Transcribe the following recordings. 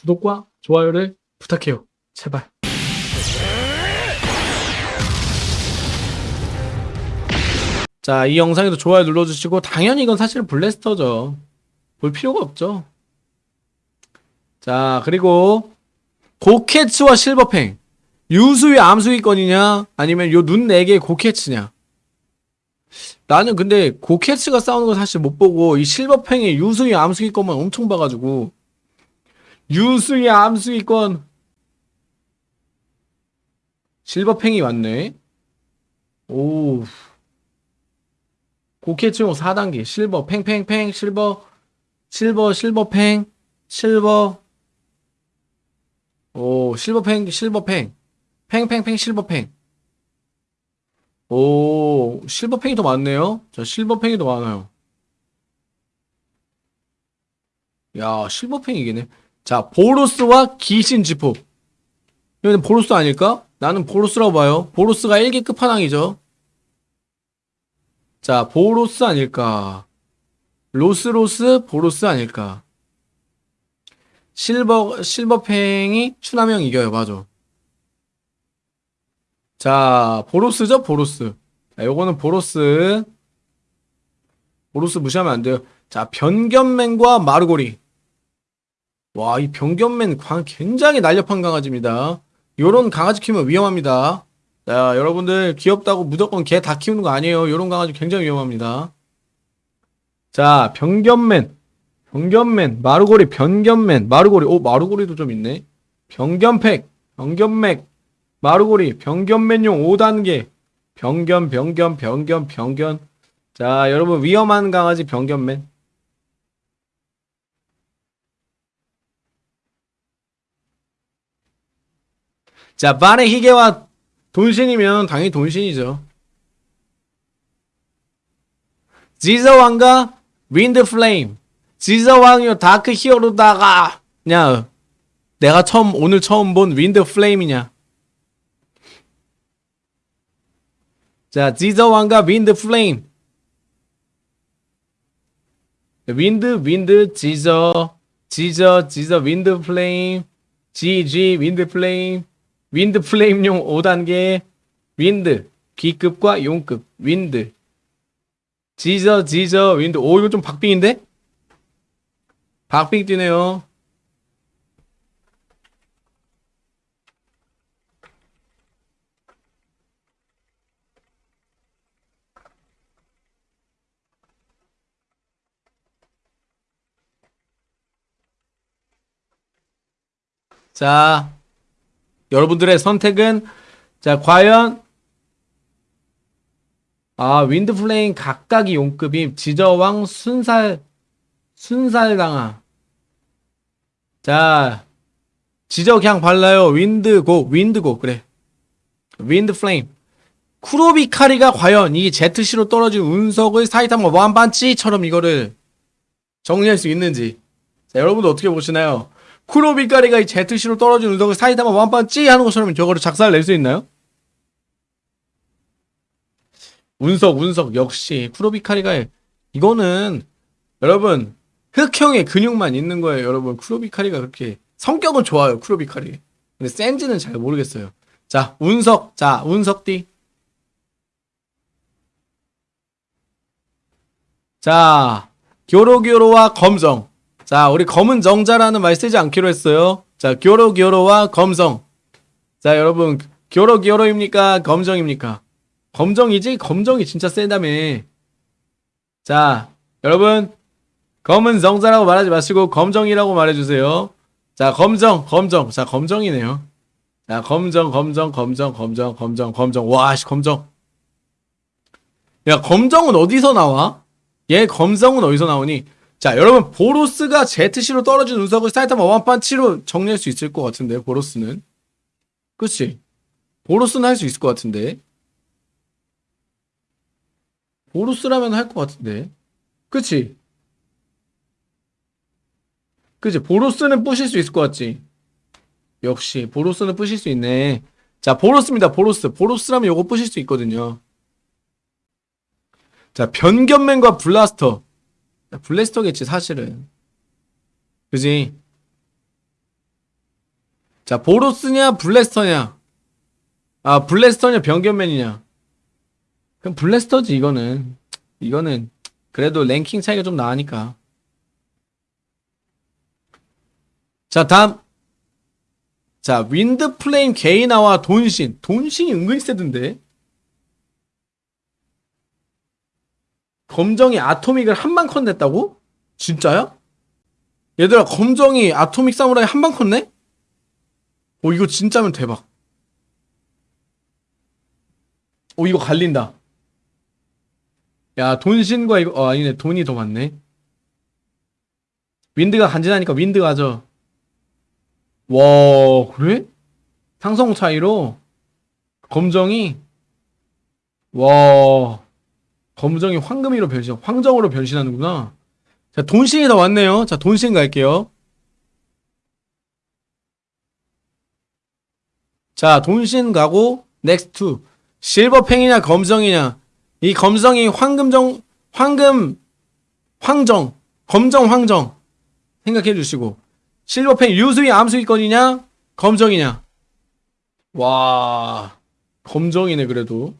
구독과 좋아요를 부탁해요. 제발. 자, 이 영상에도 좋아요 눌러주시고, 당연히 이건 사실 블래스터죠. 볼 필요가 없죠. 자, 그리고, 고캐츠와 실버팽. 유수위 암수위권이냐? 아니면 요 눈 4개의 고캐츠냐? 나는 근데 고캐츠가 싸우는 거 사실 못 보고, 이 실버팽의 유수위 암수위권만 엄청 봐가지고, 유수위 암수위권. 실버팽이 왔네. 오. 고캐츠용 4단계. 실버, 팽팽팽, 실버, 실버, 실버팽, 실버. 오, 실버팽, 실버팽. 팽팽팽, 실버팽. 오, 실버팽이 더 많네요. 자, 실버팽이 더 많아요. 야, 실버팽이 이기네. 자, 보로스와 귀신 지포. 이거는 보로스 아닐까? 나는 보로스라고 봐요. 보로스가 1기 끝판왕이죠. 자, 보로스 아닐까? 로스로스 보로스 아닐까? 실버 실버팽이 추남형 이겨요. 맞아. 자, 보로스죠? 보로스. 자, 요거는 보로스. 보로스 무시하면 안 돼요. 자, 변견맨과 마르고리. 와, 이 변견맨 광 굉장히 날렵한 강아지입니다. 요런 강아지 키우면 위험합니다. 자, 여러분들 귀엽다고 무조건 개 다 키우는 거 아니에요. 요런 강아지 굉장히 위험합니다. 자, 변견맨. 변견맨. 마르고리 변견맨. 마르고리. 오, 마르고리도 좀 있네. 변견팩. 변견맥. 마르고리. 변견맨용 5단계. 변견, 변견, 변견, 변견. 자, 여러분 위험한 강아지 변견맨. 자, 반의 희게와 돈신이면 당연히 돈신이죠. 지저 왕과 윈드 플레임. 지저 왕이 dark hero다가 냐 내가 처음 오늘 처음 본 윈드 플레임이냐? 자, 지저 왕과 윈드 플레임. 윈드 윈드 지저 지저 지저 윈드 플레임 지지 윈드 플레임 윈드 플레임용 5단계 윈드 B급과 용급 윈드. 지저 지저 윈드. 오 이거 좀 박빙인데? 박빙 뛰네요. 자 여러분들의 선택은 자 과연 아 윈드 플레임 각각이 용급이 지저왕 순살 순살당아 자 지저 그냥 발라요. 윈드고 윈드고 그래. 윈드 플레임 쿠로비카리가 과연 이 ZC로 떨어진 운석을 사이타마 완반치처럼 이거를 정리할 수 있는지. 자 여러분들 어떻게 보시나요? 쿠로비카리가 이 ZC로 떨어진 운석을 사이타마 완반치 하는 것처럼 저거를 작사를 낼 수 있나요? 운석 운석. 역시 쿠로비카리가 이거는 여러분 흑형의 근육만 있는 거예요 여러분. 쿠로비카리가 그렇게 성격은 좋아요 쿠로비카리. 근데 센지는 잘 모르겠어요. 자 운석. 자 운석띠. 자 교로교로와 검정 자 우리 검은 정자라는 말 쓰지 않기로 했어요 자 교로 교로와 검정 자 여러분 교로 교로입니까 검정입니까 검정이지? 검정이 진짜 세다며. 자, 여러분. 검은 정자라고 말하지 마시고 검정이라고 말해주세요. 자, 검정, 검정. 자, 검정이네요. 자, 검정, 검정, 검정, 검정, 검정, 검정. 와, 씨, 검정. 야, 검정은 어디서 나와? 얘 검정은 어디서 나오니? 자, 여러분, 보로스가 ZC로 떨어진 운석을 사이타마 원판치로 정리할 수 있을 것 같은데, 보로스는. 그치? 보로스는 할 수 있을 것 같은데. 보루스라면 할 것 같은데. 그치? 그치? 보루스는 부실 수 있을 것 같지? 역시, 보루스는 부실 수 있네. 자, 보루스입니다, 보루스. 보루스라면 요거 부실 수 있거든요. 자, 변견맨과 블라스터. 블래스터겠지, 사실은. 그지? 자, 보로스냐, 블래스터냐? 아, 블래스터냐, 병견맨이냐? 그럼 블래스터지, 이거는. 이거는, 그래도 랭킹 차이가 좀 나으니까. 자, 다음. 자, 윈드 플레임 게이나와 돈신. 돈신이 은근히 세던데? 검정이 아토믹을 한 방 컷 냈다고? 진짜야? 얘들아, 검정이 아토믹 사무라이 한방 컷네? 오, 이거 진짜면 대박. 오, 이거 갈린다. 야, 돈신과 이거, 어, 아니네. 돈이 더 많네. 윈드가 간지나니까 윈드 가져. 와, 그래? 상성 차이로 검정이 와, 검정이 황금이로 변신, 황정으로 변신하는구나. 자, 돈신이 더 왔네요. 자, 돈신 갈게요. 자, 돈신 가고 next 실버팽이냐 검정이냐. 이 검정이 황금정 황금 황정 검정 황정 생각해 주시고 실버팽 유수위 암수위권이냐 검정이냐. 와 검정이네 그래도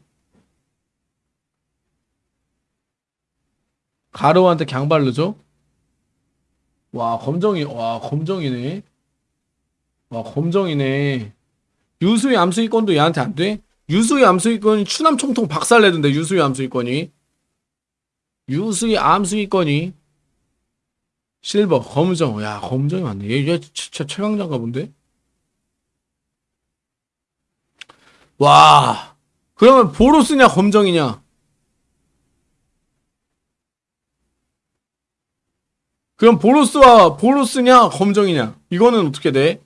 가로한테 강발르죠? 와 검정이 와 검정이네. 와 검정이네. 유수의 암수위권도 얘한테 안 돼? 유수의 암수위권이 추남 총통 박살내던데 유수의 암수위권이. 유수의 암수위권이. 실버 검정. 야 검정이 맞네. 얘, 얘 진짜 최강자인가 본데? 와. 그러면 보로스냐 검정이냐 그럼 보로스와 보로스냐 검정이냐? 이거는 어떻게 돼?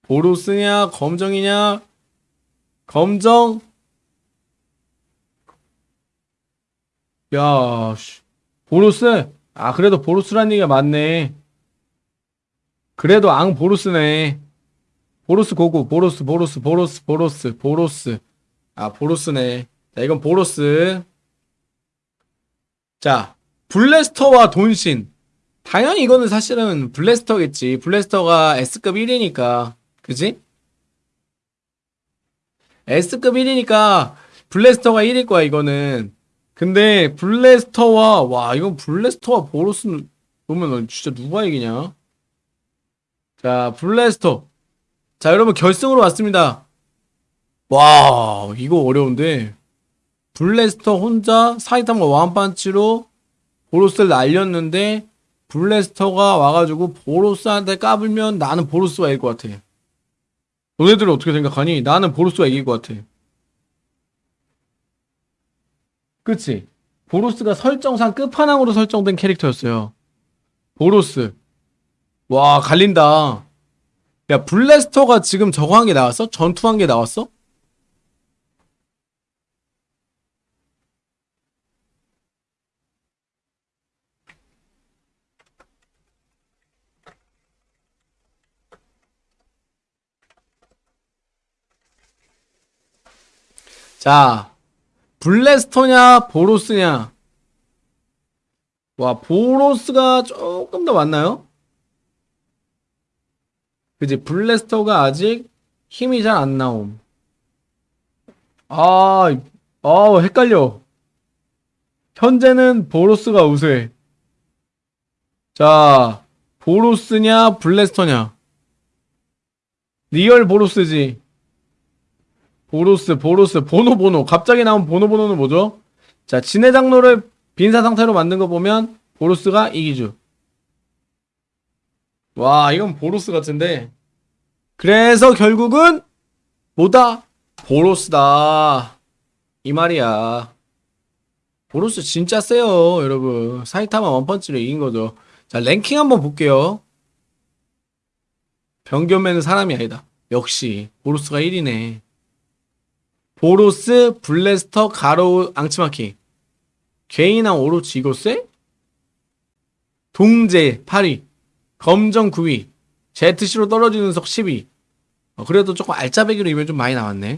보로스냐 검정이냐? 검정? 야 씨. 보로스? 아 그래도 보로스란 얘기가 맞네. 그래도 앙 보로스네. 보로스 고고 보로스 보로스 보로스 보로스 보로스. 아 보로스네. 자 이건 보로스. 자 블래스터와 돈신. 당연히 이거는 사실은 블래스터겠지. 블래스터가 S급 1이니까. 그지? S급 1이니까 블래스터가 1일 거야 이거는. 근데 블래스터와 와 이건 블래스터와 보로스는 보면 진짜 누가 이기냐? 자 블래스터. 자 여러분 결승으로 왔습니다. 와 이거 어려운데. 블래스터 혼자 사이타마 완판치로 보로스를 날렸는데 블래스터가 와가지고 보로스한테 까불면 나는 보로스가 이길 것 같아 너네들은 어떻게 생각하니? 나는 보로스가 이길 것 같아. 그치? 보로스가 설정상 끝판왕으로 설정된 캐릭터였어요. 보로스. 와, 갈린다. 야, 블래스터가 지금 저거 한 게 나왔어? 전투 한 게 나왔어? 자, 블래스터냐, 보로스냐. 와, 보로스가 조금 더 많나요? 그지, 블래스터가 아직 힘이 잘 안 나옴. 아, 아, 헷갈려. 현재는 보로스가 우세해. 자, 보로스냐, 블래스터냐. real 보로스지. 보로스, 보로스, 보노, 보노. 갑자기 나온 보노, 보노는 뭐죠? 자, 지네 장로를 빈사 상태로 만든 거 보면 보로스가 이기죠. 와, 이건 보로스 같은데. 그래서 결국은 뭐다? 보로스다. 이 말이야. 보로스 진짜 세요, 여러분. 사이타마 one punch로 이긴 거죠. 자, 랭킹 한번 볼게요. 병견맨은 사람이 아니다. 역시 보로스가 1위네. 보로스, 블래스터, 가로우, 앙치마키. 개인왕 오로치 이거 쎄? 동제 8위. 검정 9위. 제트시로 떨어지는 석 10위. 어, 그래도 조금 알짜배기로 이면 좀 많이 나왔네.